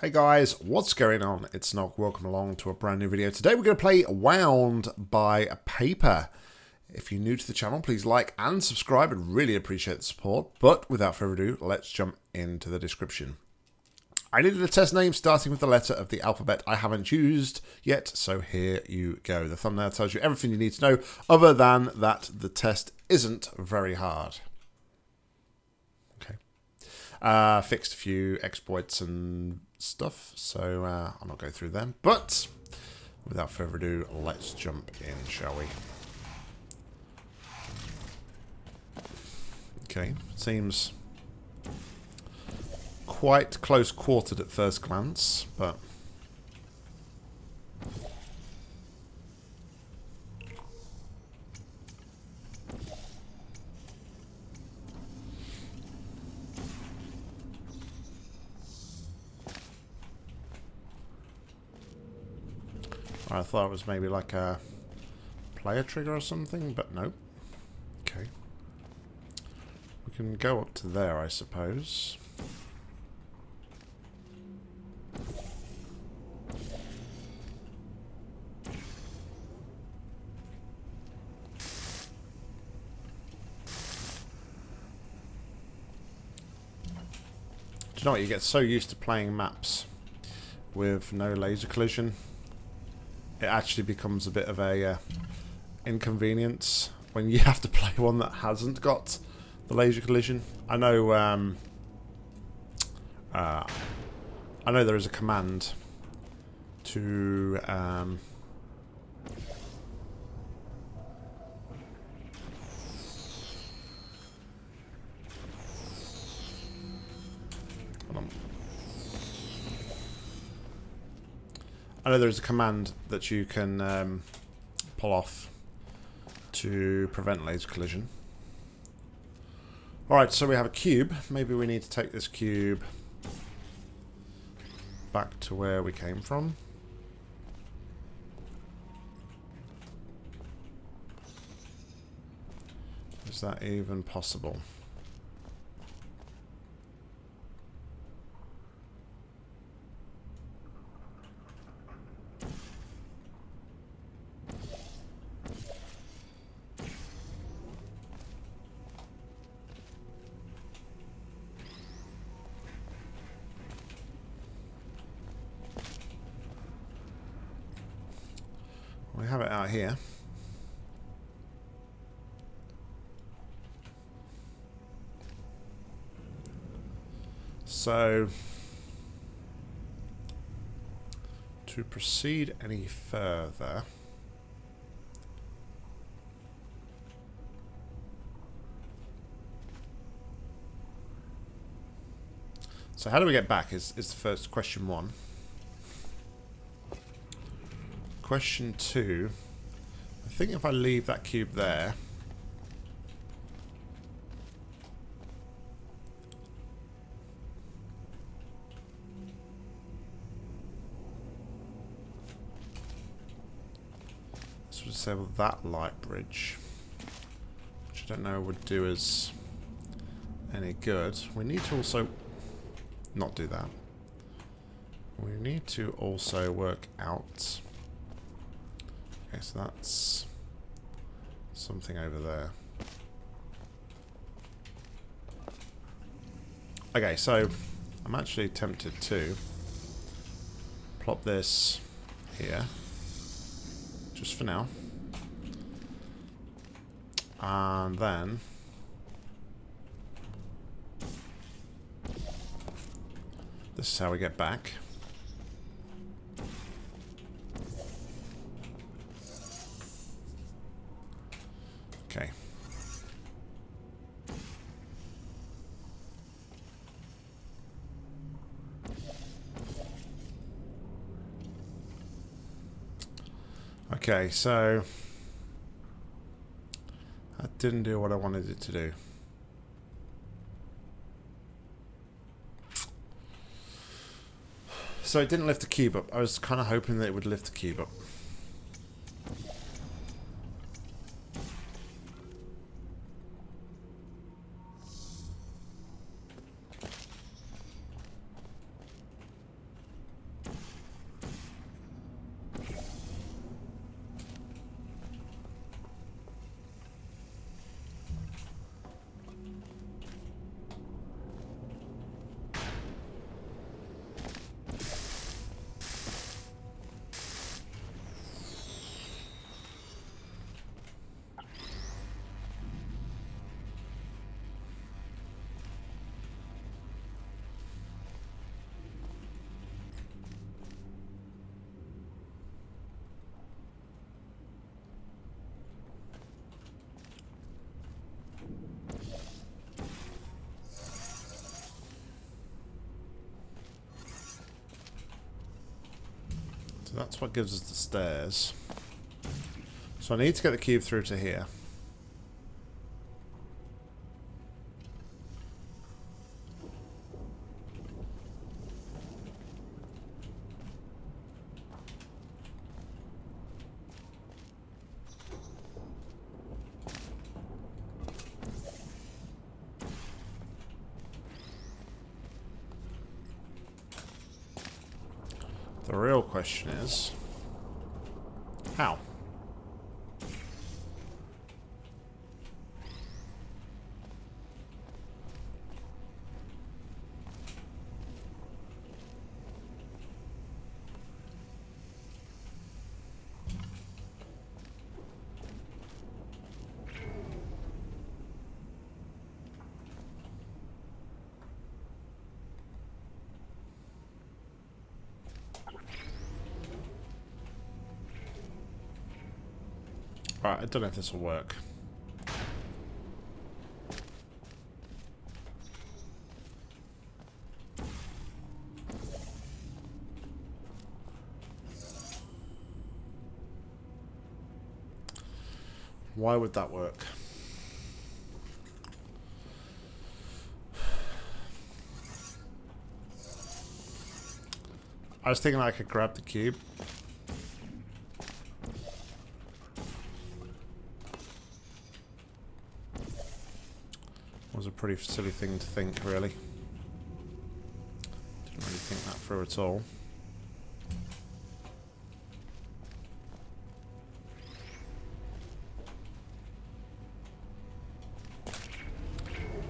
Hey guys, what's going on? It's Nog. Welcome along to a brand new video. Today we're going to play Wound by Paper. If you're new to the channel, please like and subscribe. I'd really appreciate the support. But without further ado, let's jump into the description. I needed a test name starting with the letter of the alphabet I haven't used yet, so here you go. The thumbnail tells you everything you need to know, other than that the test isn't very hard. Okay. Uh, fixed a few exploits and stuff, so uh, I'll not go through them. But without further ado, let's jump in, shall we? Okay, seems quite close quartered at first glance, but I thought it was maybe like a player trigger or something, but no. Okay. We can go up to there, I suppose. Do you know what? You get so used to playing maps with no laser collision it actually becomes a bit of a uh, inconvenience when you have to play one that hasn't got the laser collision. I know um, uh, I know there is a command to um, I know there's a command that you can um, pull off to prevent laser collision. Alright, so we have a cube. Maybe we need to take this cube back to where we came from. Is that even possible? We have it out here. So, to proceed any further, so how do we get back is, is the first question one. Question two. I think if I leave that cube there... This would disable that light bridge. Which I don't know would do us any good. We need to also not do that. We need to also work out Okay, so that's something over there. Okay, so I'm actually tempted to plop this here, just for now. And then this is how we get back. Okay. Okay, so that didn't do what I wanted it to do. So it didn't lift the cube up. I was kind of hoping that it would lift the cube up. So that's what gives us the stairs. So I need to get the cube through to here. The real question is, how? Right, I don't know if this will work. Why would that work? I was thinking I could grab the cube. Was a pretty silly thing to think, really. Didn't really think that through at all.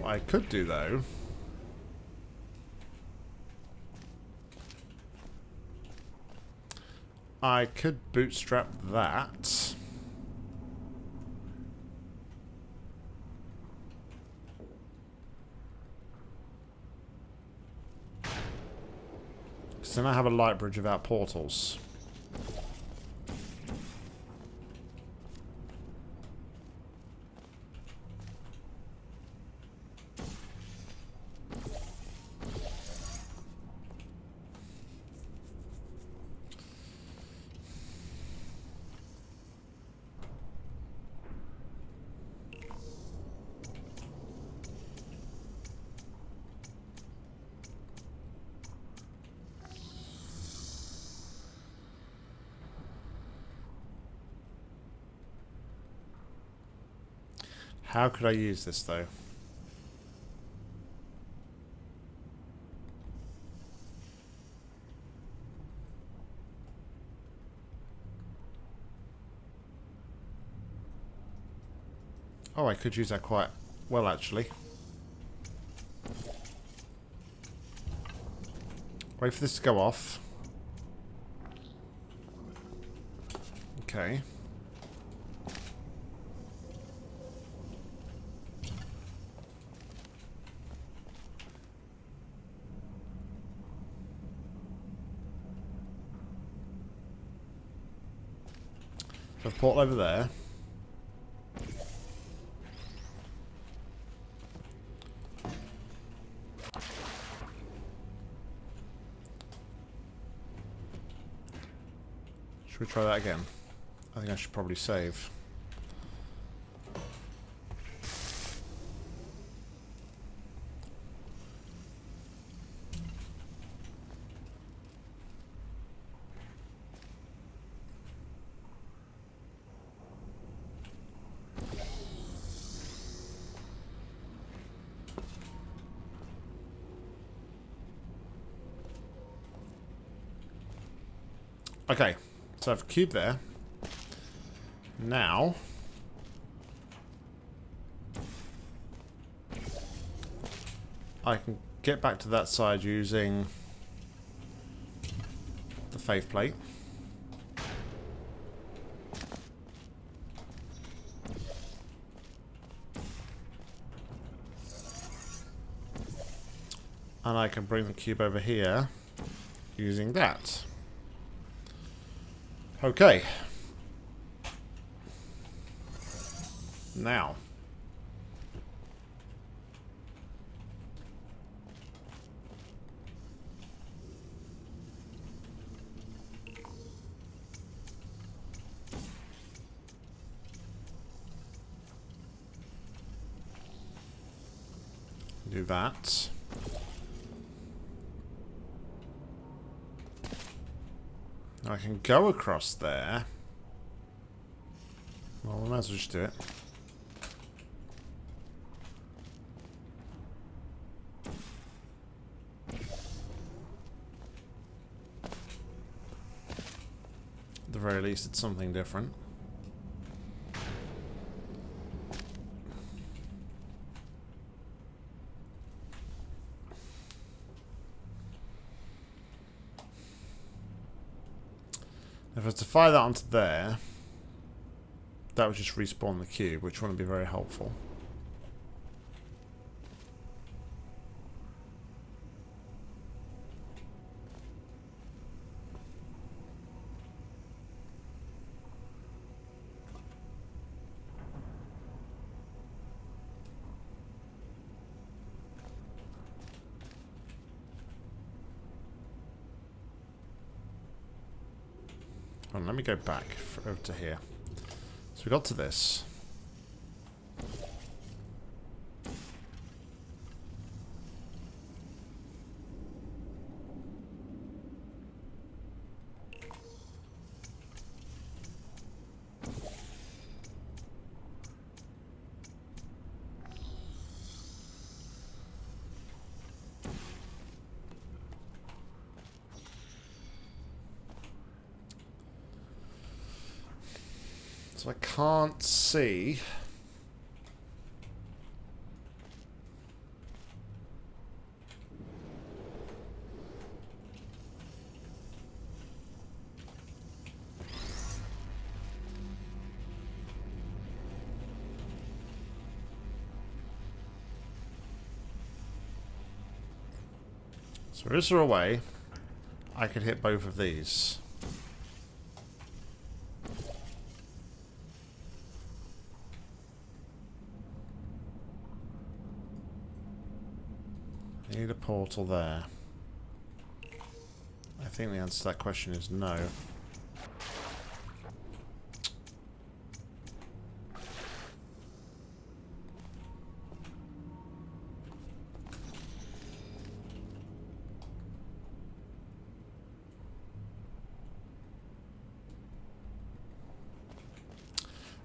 What I could do, though... I could bootstrap that... then I have a light bridge without portals. How could I use this though? Oh, I could use that quite well actually. Wait for this to go off. Okay. So portal over there. Should we try that again? I think I should probably save. Okay, so I've a cube there. Now... I can get back to that side using the faith plate. And I can bring the cube over here using that. Okay. Now. Do that. I can go across there. Well, we might as well just do it. At the very least, it's something different. If I was to fire that onto there, that would just respawn the cube, which wouldn't be very helpful. On, let me go back over to here. So we got to this. So I can't see... So is there a way I could hit both of these? Need a portal there. I think the answer to that question is no.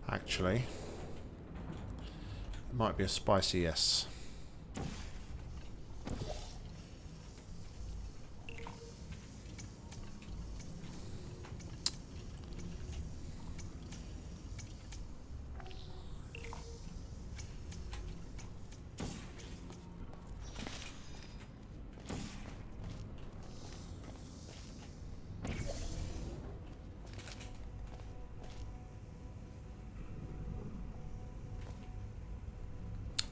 Actually, it might be a spicy yes.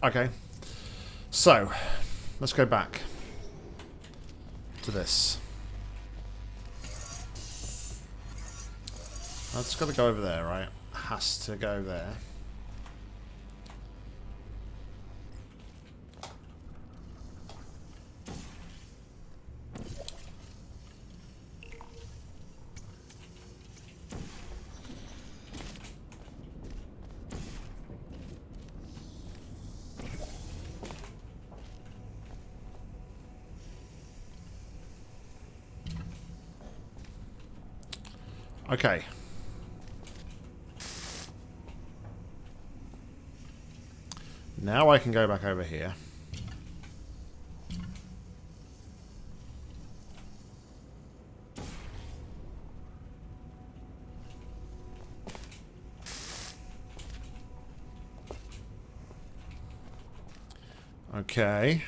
Okay. So, let's go back to this. That's got to go over there, right? Has to go there. Okay. Now I can go back over here. Okay.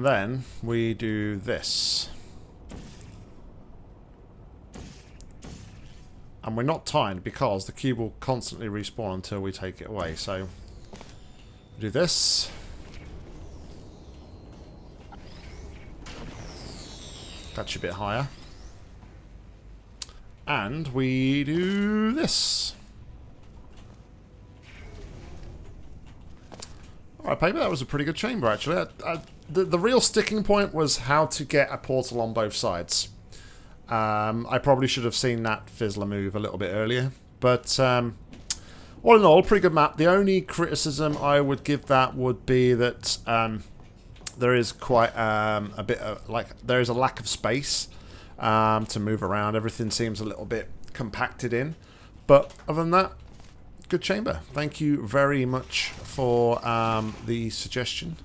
And then we do this. And we're not timed because the cube will constantly respawn until we take it away. So, do this. Catch a bit higher. And we do this. Alright, paper, that was a pretty good chamber, actually. I, I the, the real sticking point was how to get a portal on both sides. Um, I probably should have seen that Fizzler move a little bit earlier. But um, all in all, pretty good map. The only criticism I would give that would be that um, there is quite um, a bit of, like, there is a lack of space um, to move around. Everything seems a little bit compacted in. But other than that, good chamber. Thank you very much for um, the suggestion.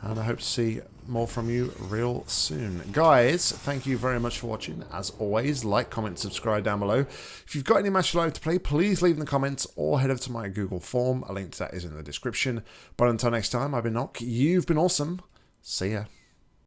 And I hope to see more from you real soon. Guys, thank you very much for watching. As always, like, comment, subscribe down below. If you've got any match live to play, please leave in the comments or head over to my Google form. A link to that is in the description. But until next time, I've been Nock. You've been awesome. See ya.